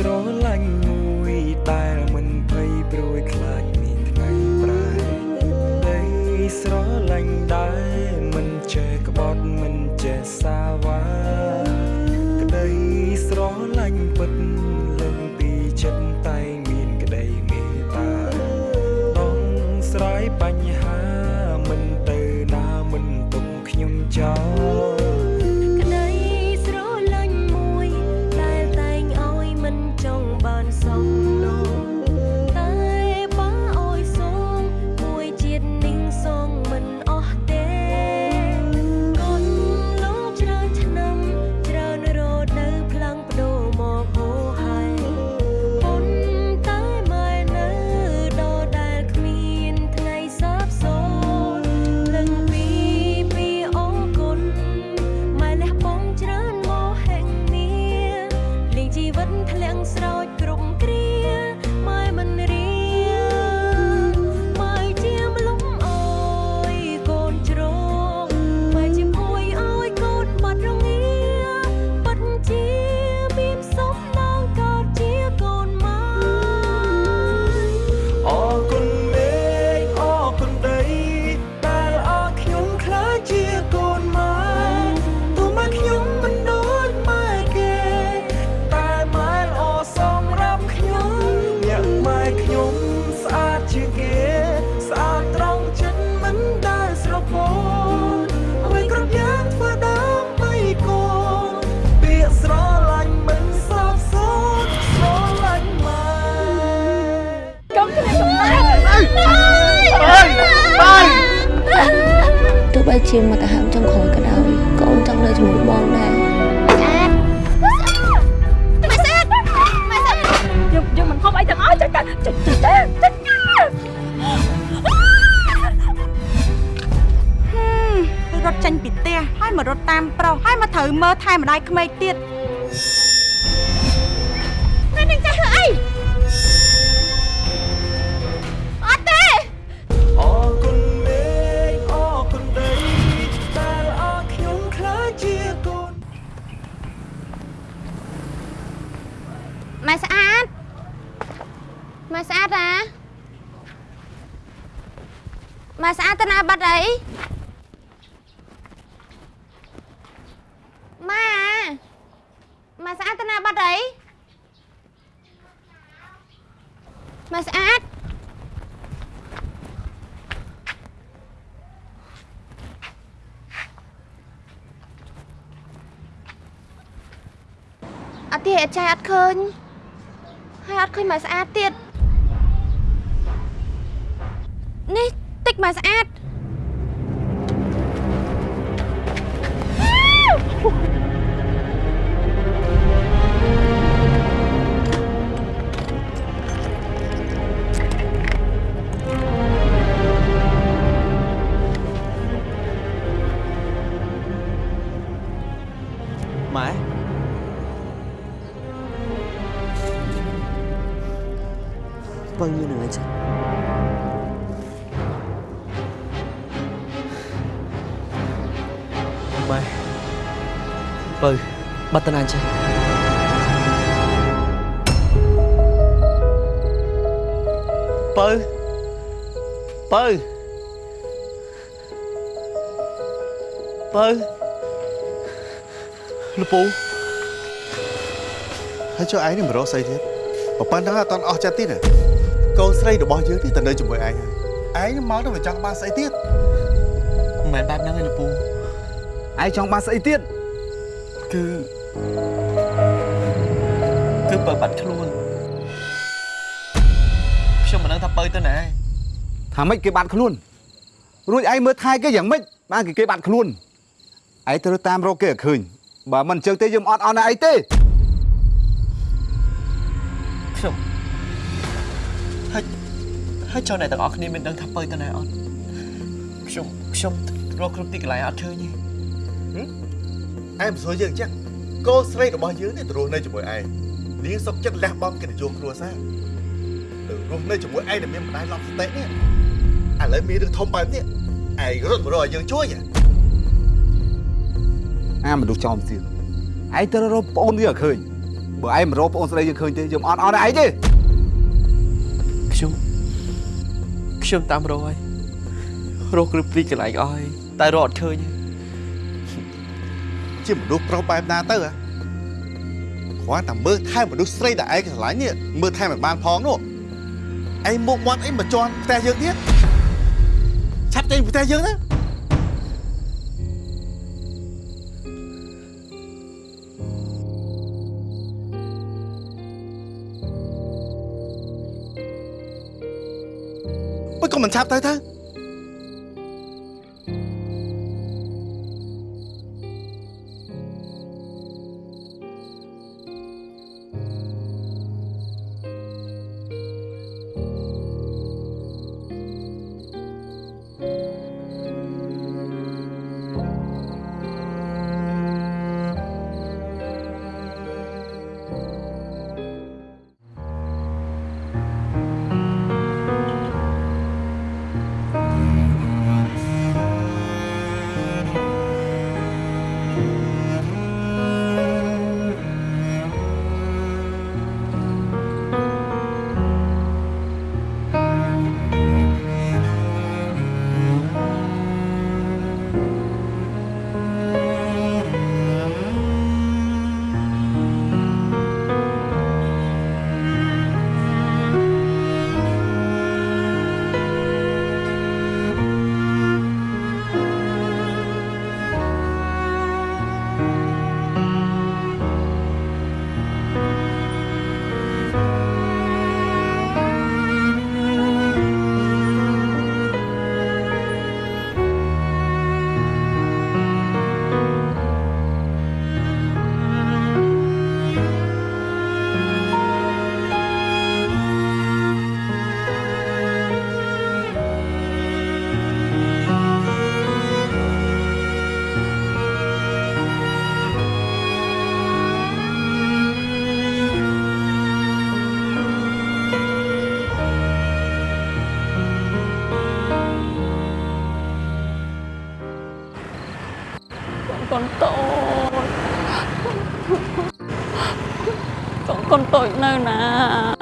ស្រឡាញ់មួយដែលមិនភ័យព្រួយខ្លាចមានថ្ងៃប្រែដីស្រឡាញ់ដែល ធ្លាក់ស្រោច ជាមកតាហាមចុងក្រោយក៏ដោយកូនចង់នៅជាមួយបងដែរយើងយើងមិនហូបអីទាំងអស់ចាចាចាចាចារត់ចេញពីផ្ទះហើយមករត់តាមប្រុសហើយមកត្រូវមើលថែម្ដាយក្មេកទៀត អត់ទេអត់ចាយអត់ឃើញហើយអត់ឃើញមកស្អាតទៀតនេះតិចមកស្អាត បើញនឹងអីចឹងម៉ែបើបាត់តាណាចឹងបើបើបើលពូហើយចុះឯងនេះមករកស្អីទៀតបើប៉ុណ្ណឹងអត់តន់អស់ចិត្តទៀតណា កូនស្រីរបស់យើងនេះទៅនៅជាមួយឯងហើយឯងនេះមកទៅវាចង់បានស្អីទៀតមិនមែនបែបហ្នឹងទេលពូឯងចង់បានស្អីទៀតគឺគឺបើបាត់ខ្លួនខ្ញុំមិនដឹងថាបើទៅណាឯងថាម៉េចគេបាត់ខ្លួនរួចឯងមើលថែគេយ៉ាងម៉េចបានគេគេបាត់ខ្លួនឯងត្រូវតាមរកគេឲ្យឃើញបើមិនអញ្ចឹងទេយើងអត់អន់ណាអីទេ ហើយចុះអ្នកទាំងអស់គ្នាមានដឹងថាបើទៅណាអត់ខ្ញុំខ្ញុំរកគ្រប់ទីកន្លែងអត់ឃើញទេឯងមិនស្រួលយើងអញ្ចឹងកូនស្រីរបស់យើងនេះទៅរស់នៅជាមួយឯងនាងសុកចិត្តលះបង់កិត្តិយសគ្រួសារទៅរស់នៅជាមួយឯងដែលមានម្ដាយឡប់សតិនេះឥឡូវមានរឿងធំបែបនេះឯងរត់មករកឲ្យយើងជួយហ៎អាមនុស្សចំទៀតឯងត្រូវរកប្អូនវាឲ្យឃើញបើឯងមិនរកប្អូនស្រីយើងឃើញទេយើងអត់អត់ឯងទេ ខ្ញុំតាមរកហើយរកគ្រប់ទីកន្លែងអស់ហើយតែរកអត់ឃើញទេជាមនុស្សប្រុសបែបណាទៅហ៎គ្រាន់តែមើលថែមនុស្សស្រីដែលឯងស្រឡាញ់នេះមើលថែមិនបានផងនោះឯងមុខមាត់អីមកជន់ផ្ទះយើងទៀតឆាប់ចេញពីផ្ទះយើងណា បើក៏មិន ចកូន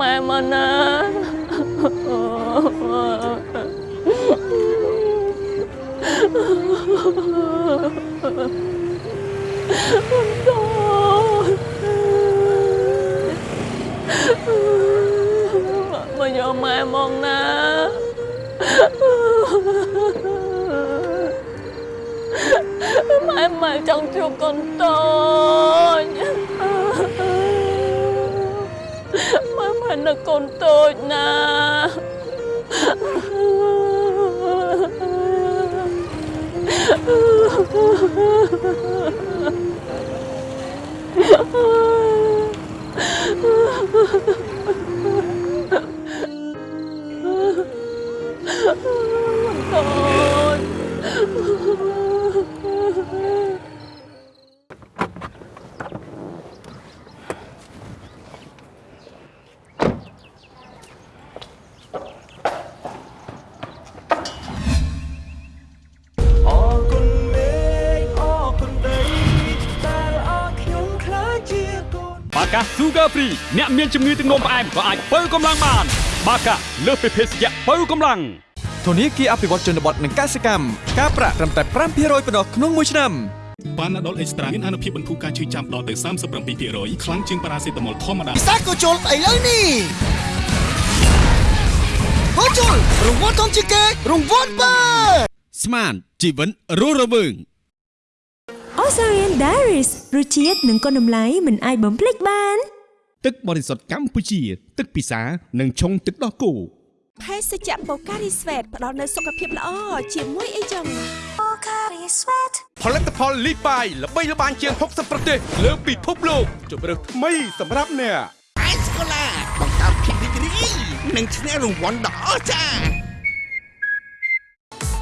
không em anh Bây giờ sorry mong na Mai mai chẳng chịu con tôi. Là con tôi nè. កូនបាត់កា Sugar Free អ្នកមានជំងឺទឹកនោមផ្អែមក៏អាចបើកម្លាំងបាន បាកាលើសពីភេសជ្ជៈបើកម្លាំងធនាគារអភិវឌ្ឍជនបទនិងកសិកម្មការប្រាក់ត្រឹមតែ5%ប៉ុណ្ណោះក្នុងមួយឆ្នាំប៉ាណាដុលអេកស្ត្រាមានអនុភាពបន្ធូរការឈឺចាំដល់ទៅ37%ខ្លាំងជាងប៉ារ៉ាសេតាមុលធម្មតាពិសាក៏ជុលស្អីលើនេះហូជុលរង្វាន់ធំជាងគេរង្វាន់បើស្មានជីវិតរស់រវើង Osarian Diaries រសជាតិនិងគុណតម្លៃមិនអាចបំភ្លេចបាន ទឹកបរិសុទ្ធកម្ពុជា ទឹកពិសានិងឆុងទឹកដោះគោភេសជ្ជៈបូការីស្វេតផ្ដល់នូវសុខភាពល្អជាមួយអីចឹងបូការីស្វេតផលិតផលលីបាយល្បីល្បាញជាង60ប្រទេសលើពិភពលោកជម្រើសថ្មីសម្រាប់អ្នកអេសកូឡាបង្កើតភាពរីករាយនិងឈ្នះរង្វាន់ដ៏អស្ចារ្យ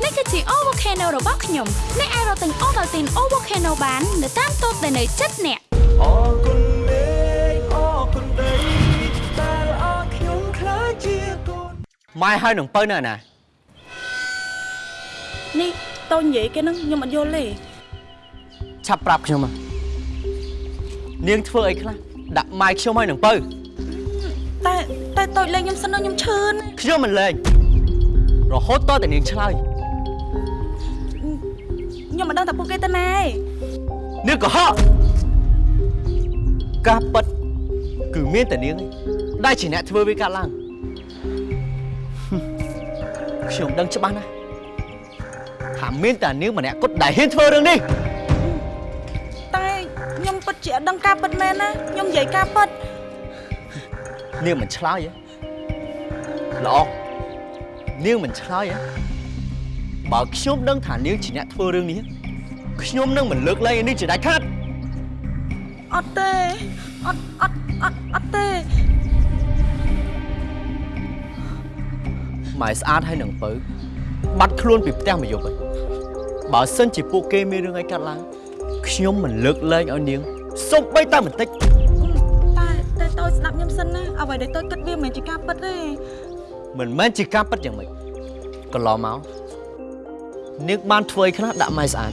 នេះគឺជា O Volcano របស់ខ្ញុំអ្នកអាចរកទិញ Ovaltine O Volcano បាននៅតាមតូបដែលនៅជិតអ្នកអរគុណមេឃអរគុណដីដែលអរខ្ញុំខ្លាចជាកូនម៉ែហើយនឹងបើនៅណានេះតូននិយាយគេនឹងខ្ញុំអត់យល់ទេឆាប់ប្រាប់ខ្ញុំមកនាងធ្វើអីខ្លះដាក់ម៉ែខ្ញុំហើយនឹងបើតែតែតូចលេងខ្ញុំសិនណាខ្ញុំឈឺណាខ្ញុំមិនលេងរហូតតតែនាងឆ្លើយ ខ្ញុំមិនដឹងថាពួកគេទៅណាឯងនាងកុហកការប៉ັດគឺមានតែនាងឯងដែលជាអ្នកធ្វើវាកាត់ឡើងខ្ញុំដឹងច្បាស់ណាស់ថាមានតែនាងម្នាក់គត់ដែលហ៊ានធ្វើរឿងនេះតែខ្ញុំពិតជាអត់ដឹងការពិតមែនណាខ្ញុំនិយាយការពិតនាងមិនឆ្លើយទេល្អនាងមិនឆ្លើយទេ បើខ្ញុំដឹងថានាងជាអ្នកធ្វើរឿងនេះខ្ញុំនឹងមិនលើកលែងឯនេះជាដាច់ខាតអត់ទេអត់អត់អត់អត់ទេម៉ែស្អាតហើយនឹងបើបាត់ខ្លួនពីផ្ទះមួយយប់ហើយបើសិនជាពួកគេមានរឿងអីកាត់ឡើងខ្ញុំមិនលើកលែងឲ្យនាងសុំបីតែបន្តិចតែតែតូចស្ដាប់ខ្ញុំសិនណាអ្វីដែលតូចគិតវាមិនមែនជាការពិតទេមិនមែនជាការពិតយ៉ាងម៉េចកន្លងមក នាងបានធ្វើអីខ្លះដាក់ម៉ែស្អាត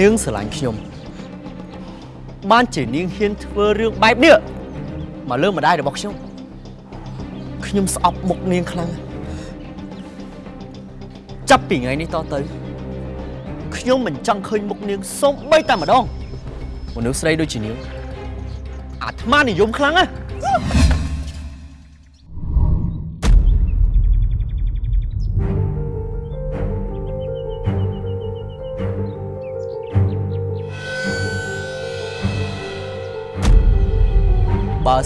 នាងស្រឡាញ់ខ្ញុំបានជានាងហ៊ានធ្វើរឿងបែបនេះមកលើម្ដាយរបស់ខ្ញុំខ្ញុំស្អប់មុខនាងខ្លាំងណាស់ចាប់ពីថ្ងៃនេះតទៅខ្ញុំមិនចង់ឃើញមុខនាងសូម្បីតែម្ដងមនុស្សស្រីដូចជានាងអាត្មានិយមខ្លាំងណាស់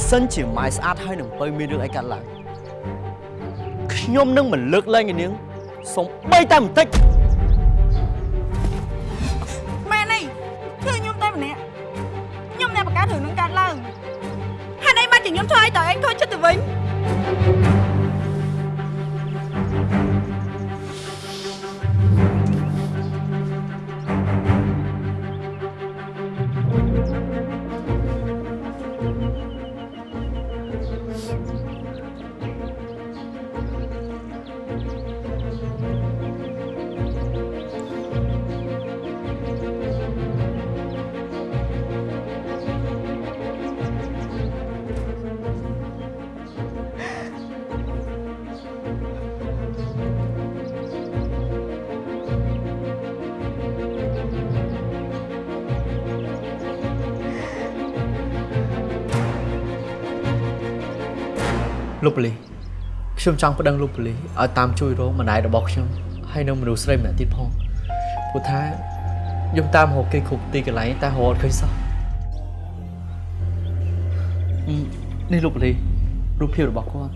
សិនជាម៉ែស្អាតហើយនឹងបើមានរឿងអីកាត់ឡើងខ្ញុំនឹងមិនលើកលែងឯនាងសំបីតែបន្តិចមែនទេគឺខ្ញុំតែម្នាក់ខ្ញុំអ្នកបង្កើតរឿងនឹងកើតឡើងហើយឯងបានជាខ្ញុំធ្វើឲ្យតើឯងខូចចិត្តទៅវិញ លោកប៉ូលីសខ្ញុំចង់ប្តឹងលោកប៉ូលីសឲ្យតាមជួយរកម្ដាយរបស់ខ្ញុំហើយនិងមនុស្សស្រីម្នាក់ទៀតផងព្រោះថាខ្ញុំតាមរកគេគ្រប់ទីកន្លែងតែរកអត់ឃើញសោះអឺនេះលោកប៉ូលីសរូបភាពរបស់គាត់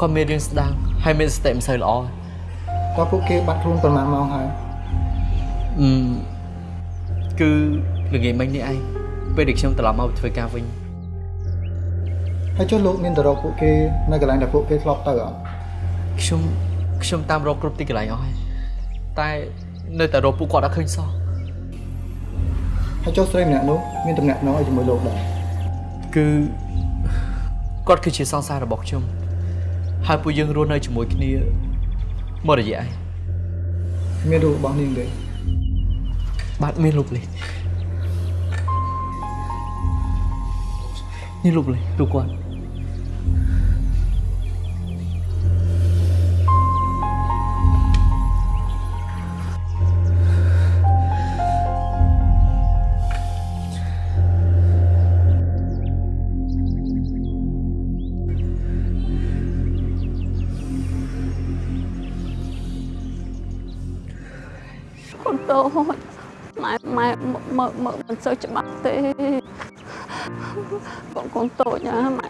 គាត់មានរឿងស្ដាងហើយមានសតិមិនសូវល្អតើពួកគេបាត់ខ្លួនប្រហែលម៉ោងហើយអឺគឺល្ងាចមិញនេះឯងពេលដែលខ្ញុំត្រឡប់មកធ្វើការវិញ ហើយចុះលោកមានទៅរកពួកគេនៅកន្លែងដែលពួកគេធ្លាប់ទៅអត់ខ្ញុំខ្ញុំតាមរកគ្រប់ទីកន្លែងអស់ហើយតែនៅតែរកពួកគាត់អត់ឃើញសោះហើយចុះស្រីម្នាក់នោះមានតំណែងឲ្យជាមួយលោកដែរគឺគាត់គឺជាសង្សាររបស់ខ្ញុំហើយពួកយើងរស់នៅជាមួយគ្នាមករយៈឯងមានរូបរបស់នាងទេបាទមានលោកលីសនេះលោកលេលោកគាត់ មើលមើលមិនសូវច្បាស់ទេកូនកូនតូចណាម៉ែ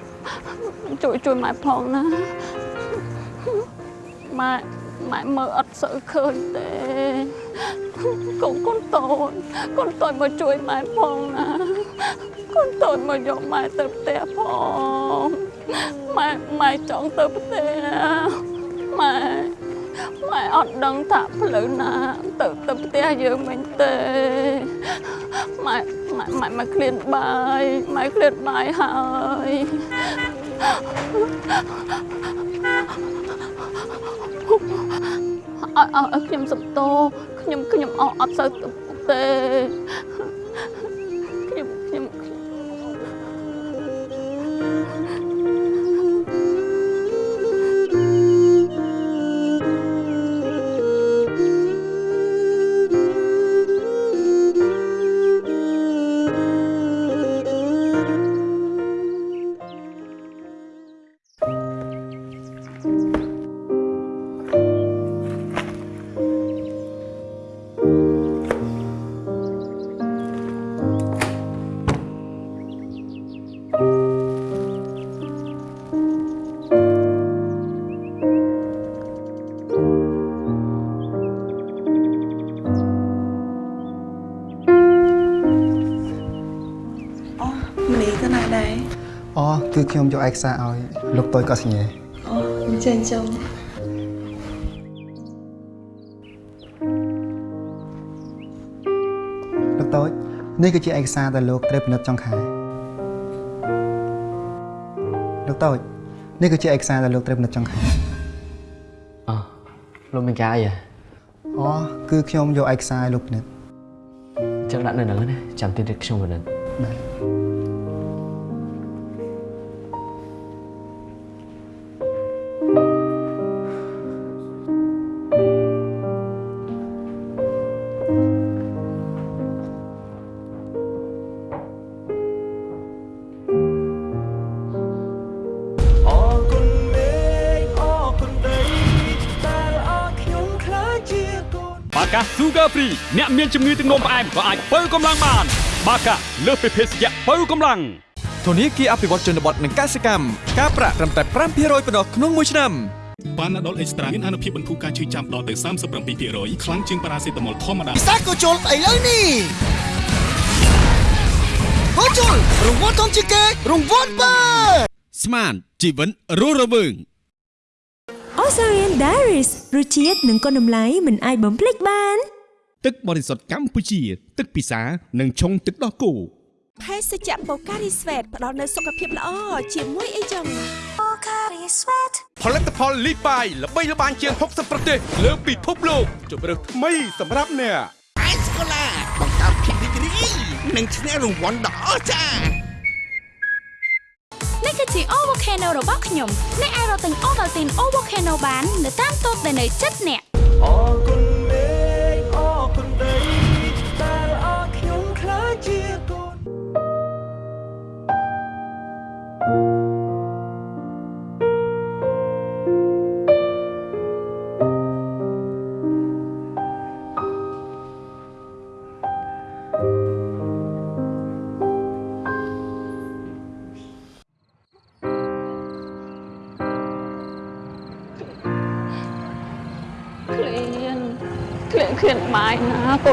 ជួយជួយម៉ែផងណាម៉ែម៉ែមើលអត់សូវឃើញទេកូនកូនតូចកូនតូចមកជួយម៉ែផងណាកូនតូចមកយកម៉ែទៅផ្ទះផងម៉ែម៉ែចង់ទៅផ្ទះម៉ែម៉ែអត់ដឹងថាផ្លូវណា ទៅទៅផ្ទះយើងវិញទេ ម៉ែម៉ែម៉ែមកឃ្លានបាយម៉ែឃ្លានបាយហើយអើអើខ្ញុំសំតោខ្ញុំខ្ញុំអត់អត់សូវទៅ យកឯកសារឲ្យលោកតូចក៏សញ្ញាអូអញ្ចឹងចុងលោកតូចនេះគឺជាឯកសារដែលលោកត្រូវពិនិត្យចុងខែលោកតូចនេះគឺជាឯកសារដែលលោកត្រូវពិនិត្យចុងខែអលោកមានការអីហ៎អូគឺខ្ញុំយកឯកសារឲ្យលោកពិនិត្យអញ្ចឹងដាក់នៅហ្នឹងណាចាំទីនេះខ្ញុំពិនិត្យបាទ អ្នកមានជំងឺទឹកនោមផ្អែមក៏អាចបើកម្លាំងបាន បាកាលើសពីភេសជ្ជៈបើកម្លាំងធនាគារអភិវឌ្ឍជនបទនិងកសិកម្មការប្រាក់ត្រឹមតែ5%ប៉ុណ្ណោះក្នុងមួយឆ្នាំប៉ាណាដុលអេកស្ត្រាមានអនុភាពបន្ធូរការឈឺចាំដល់ទៅ37%ខ្លាំងជាងប៉ារ៉ាសេតាមុលធម្មតាពិសាក៏ជុលស្អីលើនេះហូជុលរង្វាន់ធំជាងគេរង្វាន់បើស្មានជីវិតរស់រវើង Osarian Diaries រសជាតិនិងគុណតម្លៃមិនអាចបំភ្លេចបាន ទឹកបរិសុទ្ធកម្ពុជា ទឹកពិសានិងឆុងទឹកដោះគោភេសជ្ជៈបូការីស្វេតផ្ដល់នូវសុខភាពល្អជាមួយអីចឹងបូការីស្វេតផលិតផលលីបាយល្បីល្បាញជាង60ប្រទេសលើពិភពលោកជម្រើសថ្មីសម្រាប់អ្នកអេសកូឡាបង្កើតភាពរីករាយនិងឈ្នះរង្វាន់ដ៏អស្ចារ្យនេះគឺជា O Volcano របស់ខ្ញុំអ្នកអាចរកទិញ Ovaltine O Volcano បាននៅតាមតូបដែលនៅជិតអ្នក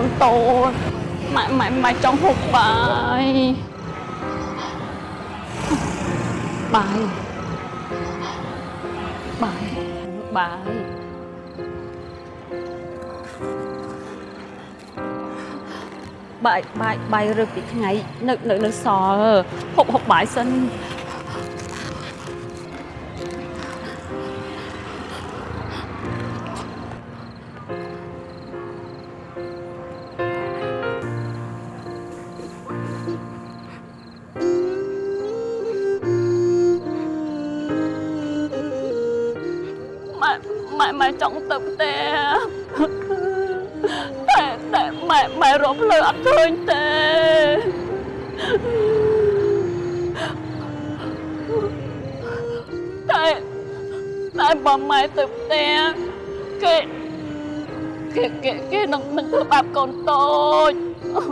នតូចម៉ែម៉ែម៉ែចង់ហូបបាយបាយបាយបាយបាយបាយបាយរើសពីថ្ងៃ នៅនៅនៅសល់ហូបហូបបាយសិន ផ្ទះតែតែម៉ែម៉ែរកផ្លូវអត់ឃើញទេតែតែបើម៉ែទៅផ្ទះគេគេគេគេនឹងនឹងធ្វើបាបកូនតូចខ្ញុំ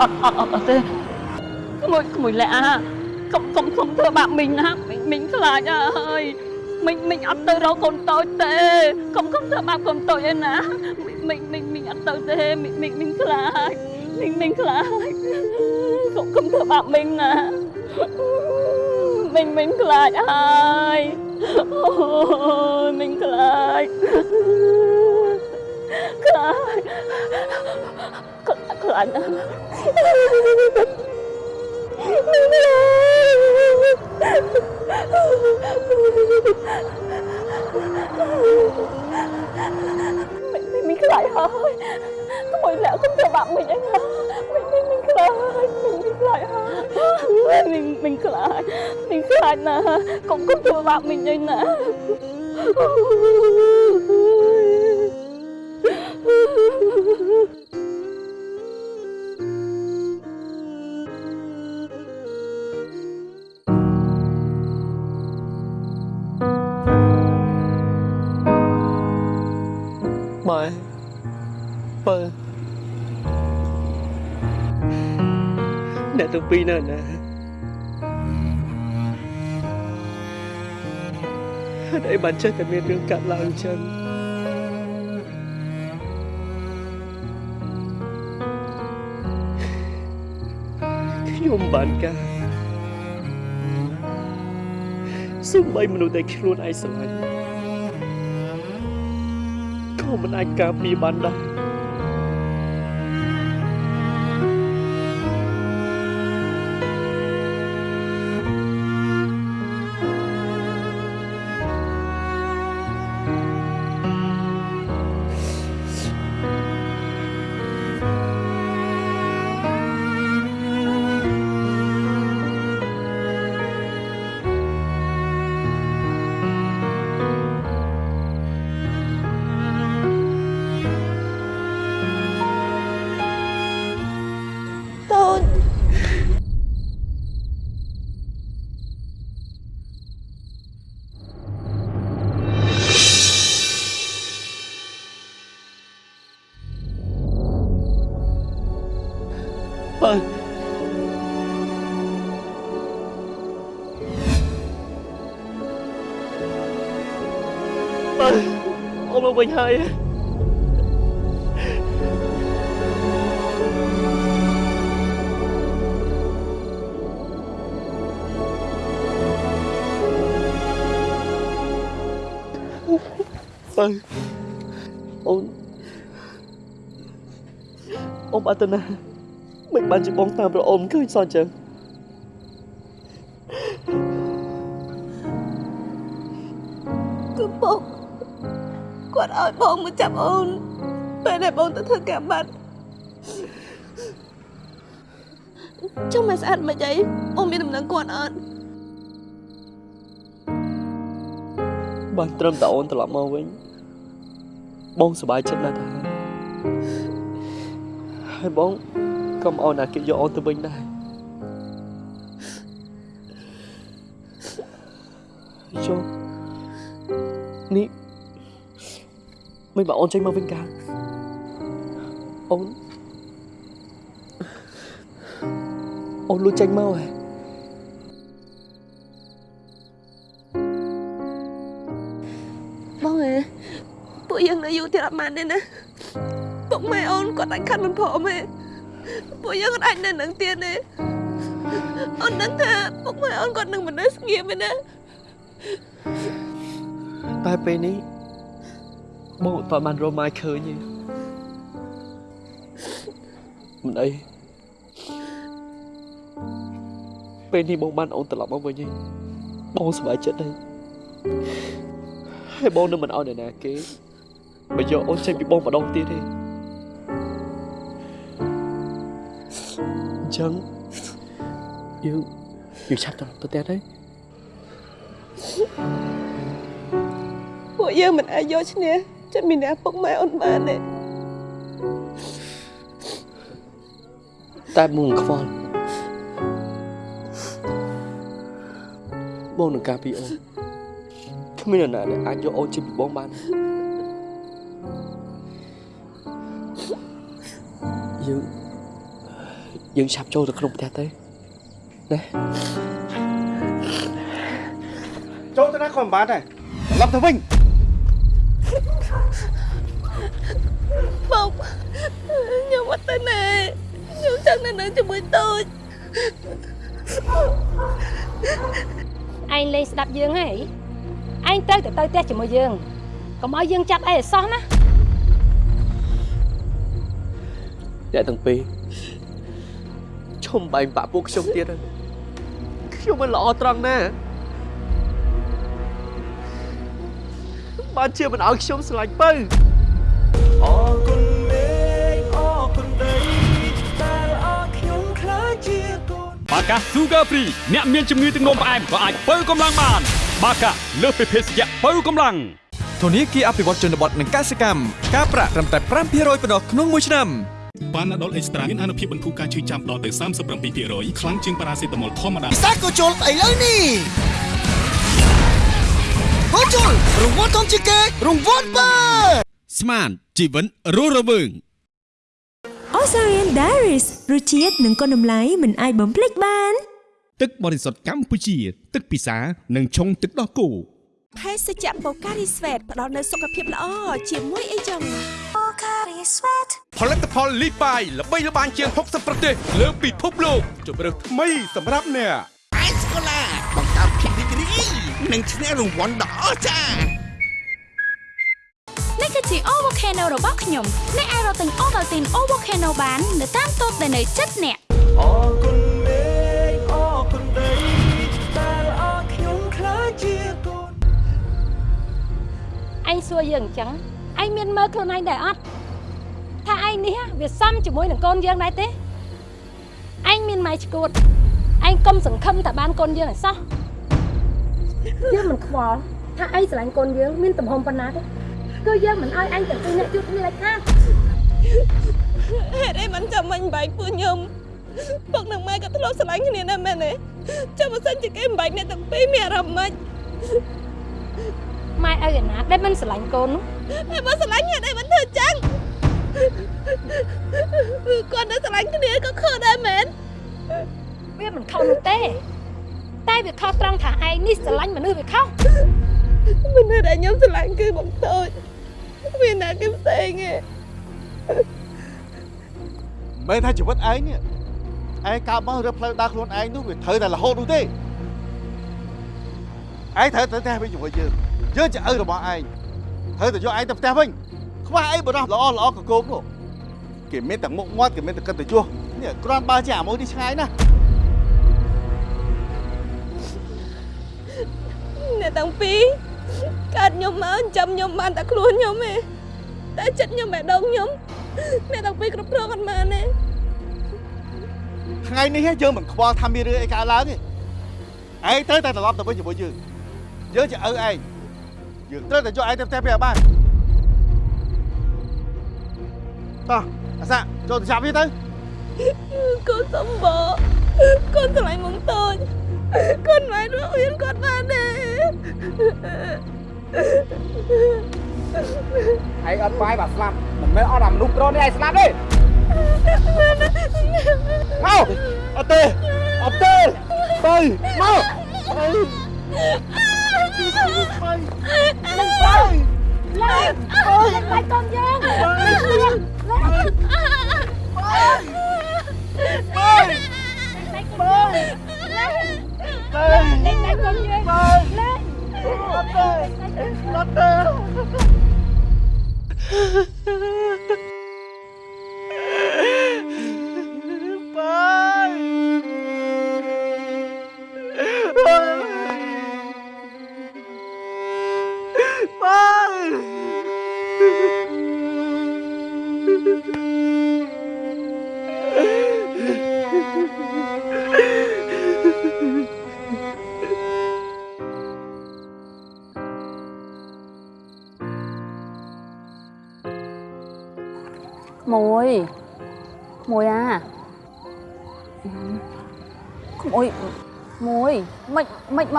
អត់អត់អត់អត់ទេក្មួយក្មួយលះអាកុំកុំកុំធ្វើបាបមីងណាមីងមីងខ្លាចហើយមីងមីងអត់ទៅរកកូនតូចទេកុំកុំធ្វើបាបកូនតូចឯណាមីងមីងមីងអត់ទៅទេមីងមីងមីងខ្លាចមីងមីងខ្លាចកុំកុំធ្វើបាបមីងណាមីងមីងខ្លាចហើយអូយមីងខ្លាចខ្លាច ខ្លាចណាស់មីងមីងខ្លាចហើយក្មួយលាក់គុំធ្វើបាបមីងអីណាមីងមីងមីងខ្លា ពីរនៅណាហេតុអីបានចេះតែមានរឿងកាត់ឡើងអញ្ចឹងខ្ញុំបានការសូម្បីមនុស្សដែលខ្លួនឯងស្រឡាញ់ក៏មិនអាចការពារបានដែរ អូនមកវិញហើយបើអូនអូនបាត់ទៅណាមិនបានជាបងតាមប្រអូនឃើញសោះអញ្ចឹងគឺបង គាត់ឲ្យបងមកចាប់អូនពេលដែលបងទៅធ្វើការបាត់ចុះមកស្អាតមិនអីអូនមានដំណឹងគាត់អត់បានត្រឹមតែអូនត្រឡប់មកវិញបងសប្បាយចិត្តណាស់ទៅហើយហើយបងកុំឲ្យណាគេយកអូនទៅវិញដែរចុះនេះ មិនបើអូនចេញមកវិញកាអូនអូនលួចចេញមកហ៎បងអើពួកយើងនៅយូរទៀតអត់បានទេណាពុកម៉ែអូនគាត់អាចខាត់មិនព្រមទេពួកយើងអត់អាចនៅនឹងទៀតទេអូនដឹងថាពុកម៉ែអូនគាត់នឹងមិននៅស្ងៀមទេណាតែពេលនេះ បងអត់ទាន់បានរកម៉ាយឃើញទេមិនអីពេលនេះបងបានអូនត្រឡប់មកវិញហើយបងសប្បាយចិត្តហើយហើយបងនឹងមិនឲ្យអ្នកណាគេមកយកអូនចេញពីបងម្ដងទៀតទេអញ្ចឹងយើងយើងឆាប់ត្រឡប់ទៅផ្ទះទៅពួកយើងមិនអាចយកឈ្នះ ចិត្តមានអ្នកពុកម៉ែអូនបានទេតែបងខ្វល់បងនឹងការពីអូនគ្មាននរណាដែលអាចយកអូនចេញពីបងបានយើងយើងឆាប់ចូលទៅក្នុងផ្ទះទៅណាចូលទៅណាក៏មិនបានដែរត្រឡប់ទៅវិញ បងខ្ញុំអត់ទៅណាខ្ញុំចង់នៅនឹងជាមួយតូចឯងលេងស្ដាប់យើងហើយឯងត្រូវតែទៅផ្ទះជាមួយយើងកុំឲ្យយើងចាប់អីឲ្យសោះណាអ្នកទាំងពីរឈុំបែងបាក់ពួកខ្ញុំទៀតហើយខ្ញុំមិនល្អត្រង់ណា បានជាមិនឲ្យខ្ញុំស្រឡាញ់បើអរគុណមេឃអរគុណដីដែលអរខ្ញុំខ្លាចជាកូនបាកា Sugar Free អ្នកមានជំងឺទឹកនោមផ្អែមក៏អាចបើកម្លាំងបាន បាកាលើសពីភេសជ្ជៈបើកម្លាំងធនាគារអភិវឌ្ឍជនបទនិងកសិកម្មការប្រាក់ត្រឹមតែ5%ប៉ុណ្ណោះក្នុងមួយឆ្នាំប៉ាណាដុលអេកស្ត្រាមានអនុភាពបន្ធូរការឈឺចាំដល់ទៅ37%ខ្លាំងជាងប៉ារ៉ាសេតាមុលធម្មតាសាកូជុលស្អីលើនេះ កូជុលរង្វាន់ធំជាងគេរង្វាន់បើស្មានជីវិតរស់រវើង Osarian Diaries រសជាតិនិងគុណតម្លៃមិនអាចបំភ្លេចបាន ទឹកបរិសុទ្ធកម្ពុជា ទឹកពិសានិងឆុងទឹកដោះគោភេសជ្ជៈបូការីស្វេតផ្ដល់នូវសុខភាពល្អជាមួយអីចឹងបូការីស្វេតផលិតផលលីបាយល្បីល្បាញជាង60ប្រទេសលើពិភពលោកជម្រើសថ្មីសម្រាប់អ្នកអេស្កូ និងឈ្នះរង្វាន់ដ៏អស្ចារ្យនេះគឺជា O Volcano របស់ខ្ញុំអ្នកអាចរកទិញ Ovaltine O Volcano បាននៅតាមតូបដែលនៅជិតអ្នកអរគុណមេឃអរគុណដីដែលអរខ្ញុំខ្លាចជាកូនឯងសួរយើងអញ្ចឹងឯងមានមើលខ្លួនឯងដែរអត់ថាឯងនេះវាសមជាមួយនឹងកូនយើងដែរទេឯងមានម៉ែឈួតឯងកុំសង្ឃឹមតែបានកូនយើងឲ្យសោះ យើងមិនខ្វល់ថាឯងស្រឡាញ់កូនយើងមានទំហំប៉ុណ្ណាទេគឺយើងមិនឲ្យឯងទាំងពីរនាក់ជួបគ្នាដាច់ខាតហេតុអីមិនចាំមិញបែកពួកខ្ញុំពុកនិងម៉ែក៏ធ្លាប់ស្រឡាញ់គ្នាដែរមែនទេចាំបើសិនជាគេមិនបែកអ្នកទាំងពីរមានអារម្មណ៍ម៉េចម៉ែឲ្យឯណាដែលមិនស្រឡាញ់កូននោះហើយបើស្រឡាញ់ហេតុអីមិនធ្វើចឹងគាត់នៅស្រឡាញ់គ្នាក៏ខុសដែរមែនវាមិនខុសនោះទេ តែវាខុសត្រង់ថាឯងនេះស្រឡាញ់មនុស្សវាខុសមនុស្សដែលខ្ញុំស្រឡាញ់គឺបងតូចវាណាគេផ្សេងទេមែនថាជីវិតឯងនេះឯងកើតមករើផ្លូវដើរខ្លួនឯងនោះវាត្រូវតែរហូតនោះទេឯងត្រូវទៅផ្ទះវិញជាមួយយើងយើងជាឪរបស់ឯងត្រូវតែយកឯងទៅផ្ទះវិញខ្វះអីបរោះល្អល្អកកោបនោះគេមានតែមុខមាត់គេមានតែកិត្តិយសនេះគ្រាន់បើជាអាមួយនេះឆ្ងាយណាស់ អ្នកទាំងពីរកើតខ្ញុំមកចាំខ្ញុំបានតែខ្លួនខ្ញុំទេតែចិត្តខ្ញុំបេះដូងខ្ញុំអ្នកទាំងពីរគ្រប់គ្រងអត់បានទេថ្ងៃនេះយើងមិនខ្វល់ថាមានរឿងអីកើតឡើងទេឯងត្រូវតែត្រឡប់ទៅវិញជាមួយយើងយើងជាឪឯងយើងត្រូវតែយកឯងទៅផ្ទះវាឲ្យបានតោះអាសាចូលទៅចាប់វាទៅកូនសំបកូនស្រឡាញ់មកតូច កូនមិនរកហ៊ានគាត់បានទេឯងអត់បាយបាទស្លាប់មិនមែនអត់អាមនុស្ស Ha ha ha!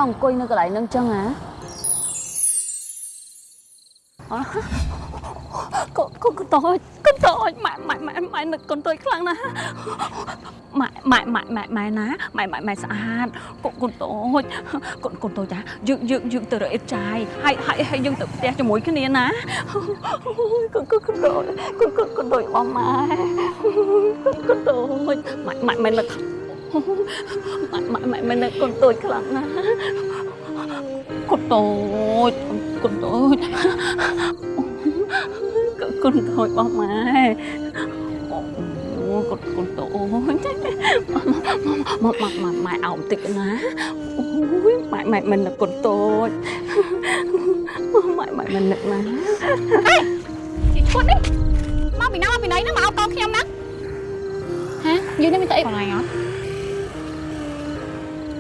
អង្គុយនៅកន្លែងហ្នឹងចឹងអាអ่ะកូនកូនកូនតូចកូនតូចម៉ែម៉ែម៉ែម៉ែនឹកកូនតូចខ្លាំងណាស់ម៉ែម៉ែម៉ែម៉ែម៉ែណាម៉ែម៉ែម៉ែស្អាតកូនកូនតូចកូនកូនតូចចាយើងយើងយើងទៅរកអ៊ីតចាយហើយហើយហើយយើងទៅផ្ទះជាមួយគ្នាណាកូនកូនកូនតូចកូនកូនកូនតូចបងម៉ែកូនកូនតូចម៉ែម៉ែម៉ែនឹក ម៉ែម៉ែម៉ែម៉ែនឹកកូនតូចខ្លាំងណាស់កូនតូចកូនតូចកូនតូចបងម៉ែអូកូនកូនតូចមកមកមកម៉ែអោបន្តិចណាអូយម៉ែម៉ែមិននឹកកូនតូចម៉ែម៉ែមិននឹកណាអេជីឈួតនេះមកពីណាមកពីណីហ្នឹងមកអោបកូនខ្ញុំណាហាយើងនេះមានតែអីបងឯងអត់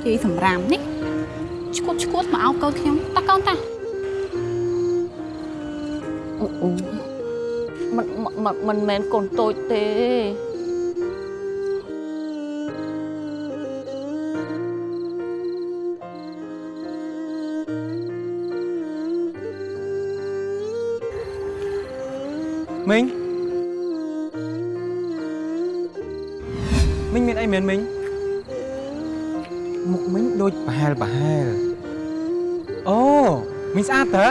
ជីសម្រាមនេះឈួតឈួតមកអោបកូនខ្ញុំតាកូនតាអូអូមិនមិនមិនមែនកូនតូចទេមីងមីងមានអីមែនមីងមុខមីងដូច ប្រហែលប្រហែលអូមីងស្អាតតើ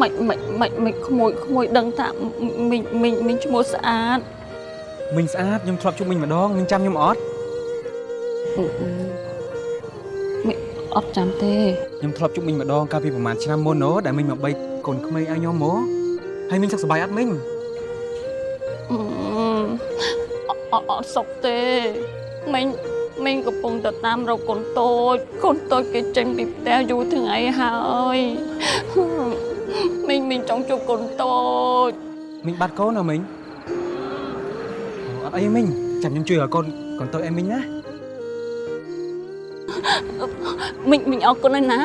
មិនមិនមិនមិនក្មួយក្មួយដឹងថាមីងមីងមីងឈ្មោះស្អាតមីងស្អាតខ្ញុំធ្លាប់ជួបមីងម្ដងមីងចាំខ្ញុំអត់មីងអត់ចាំទេខ្ញុំធ្លាប់ជួបមីងម្ដងកាលពីប្រហែលឆ្នាំមុនណូដែលមីងមកបីកូនក្មេងឲ្យខ្ញុំមកហើយមីងសុខសប្បាយអត់មីង អត់អត់សុខទេមីងមីងកំពុងទៅតាមរកកូនតូចកូនតូចគេចេញពីផ្ទះយូរថ្ងៃហើយមីងមីងចង់ជួបកូនតូចមីងបាត់កូនហ៎មីងអូអត់អីមីងចាំខ្ញុំជួយឲ្យកូនកូនតូចឲ្យមីងណាមីងមីងអរគុណណាស់ណា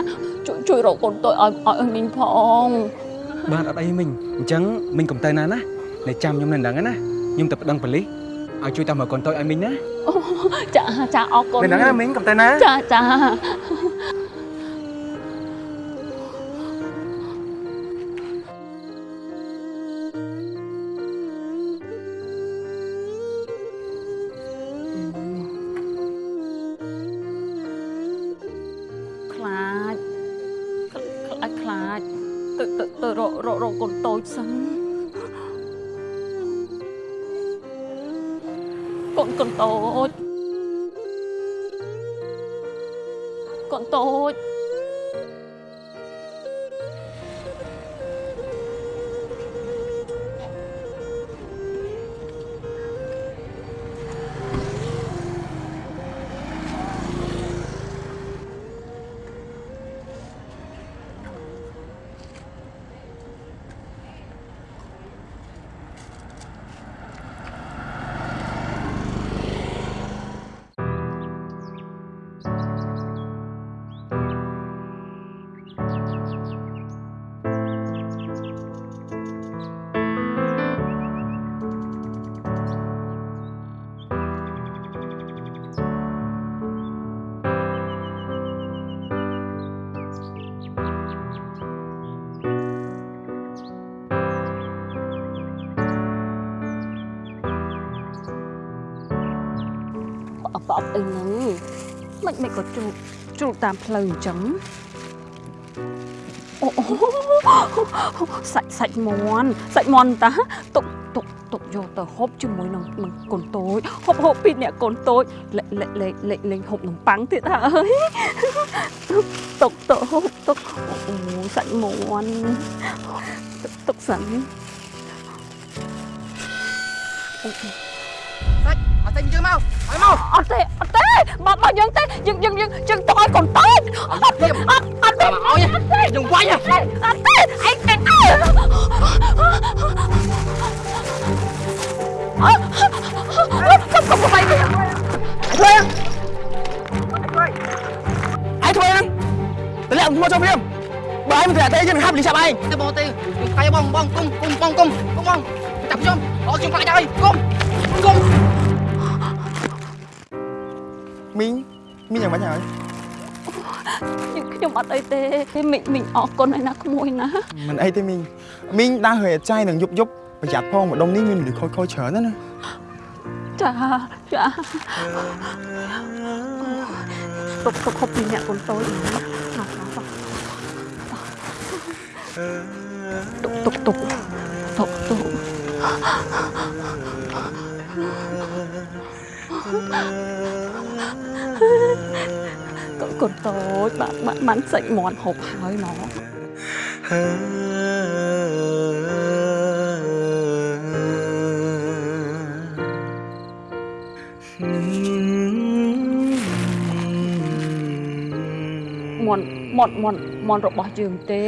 ជួយជួយរកកូនតូចឲ្យឲ្យឲ្យមីងផងបាទអត់អីមីងអញ្ចឹងមីងកុំទៅណាណានៅចាំខ្ញុំនៅហ្នឹងណាខ្ញុំទៅប្តឹងប៉ូលីស ឲ្យជួយតាមមើលកូនតូចឲ្យមីងណាអូចាចាអរគុណនៅហ្នឹងណាមីងកុំទៅណាចាចាខ្លាចខ្លាចខ្លាចទៅទៅទៅរករករកកូនតូចសិន កូនកូន ជ្រុលតាមផ្លូវអញ្ចឹងអូអូសាច់សាច់មន់សាច់មន់តាទុកទុកទុកយកទៅហូបជាមួយនឹងនឹងកូនតូចហូបហូបពីអ្នកកូនតូចលេលេលេលេលេងហូបនំប៉័ងទៀតហើយទុកទុកហូបទុកអូសាច់មន់ទុកទុកសិនអូ សាច់អត់តែយើងមកឲ្យមកអត់ទេអត់ទេមកមកយើងទេយើងយើងយើងយើងទៅឲ្យកូនតូចអត់ទេអត់អត់ទេមកឲ្យយើងវាយអត់ទេអត់ទេអីទេអើអត់កុំកុំវាយទេធ្វើយ៉ាងឯងធ្វើយ៉ាងតម្លាក់មកចូលព្រាមបើបើឯងមិនត្រូវតែយើងហាប់លីចាប់ឯងទៅបងទេកាយបងបងគុំគុំបងគុំគុំបងចាប់ខ្ញុំអត់ខ្ញុំខ្លាចហើយគុំគុំ មីងមីងយ៉ាងម៉េចហើយខ្ញុំខ្ញុំអត់អីទេមីងមីងអរគុណឯណាក្មួយណាមិនអីទេមីងមីងដើរហើយអត់ចាយនឹងយប់យប់ប្រយ័ត្នផងម្ដុំនេះមានមនុស្សខូចខូចច្រើនណាស់ណាចាចាទុកទុកហូបពីអ្នកកូនតូចណាទុកទុកទុកទុកទុកកូន កូនតូចបានបានបានសាច់មាន់ហូបហើយហ្មងមន់មន់មន់មន់របស់យើងទេ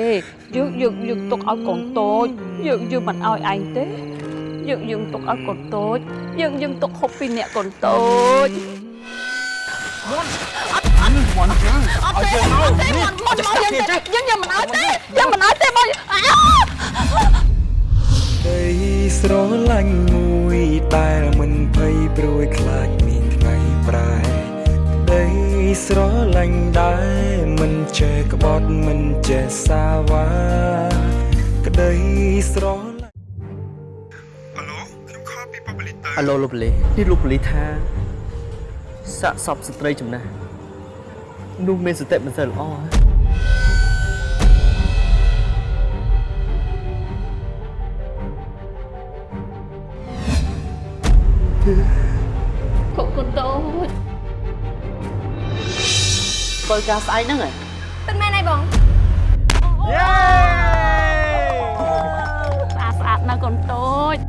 យើងយើងយើងទុកឲ្យកូនតូចយើងយើងមិនឲ្យឯងទេយើងយើងទុកឲ្យកូនតូចយើងយើងទុកហូបពីអ្នកកូនតូចមន់អត់អត់មន់ យើងអត់ទេអត់ទេមន់មន់មកយើងទេយើងយើងមិនឲ្យទេយើងមិនឲ្យទេបងអើដីស្រឡាញ់មួយតែមិនភ័យព្រួយខ្លាចមានថ្ងៃប្រែដីស្រឡាញ់ដែរមិនចេះក្បត់មិនចេះសាវ៉ាក្ដីស្រឡាញ់អាឡូលោកប៉ូលីសនេះលោកប៉ូលីសថាសាកសពស្ត្រីចំណាស់ នោះមានសតិមិនសូវល្អហ៎កូនកូនតូចធ្វើការស្អែកហ្នឹងហ៎ពិតមែនហើយបងយេស្អាតស្អាតណាស់កូនតូច